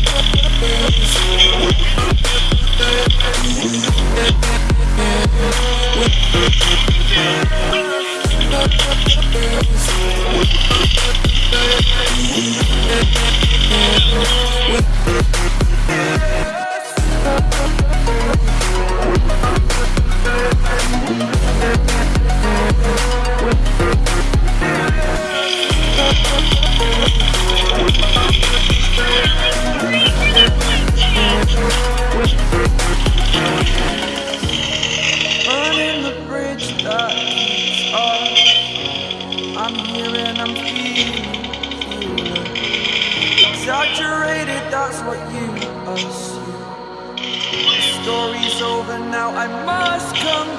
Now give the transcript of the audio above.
Yeah. I'm here and I'm feeling you. Exaggerated, that's what you assume. The story's over now, I must conclude.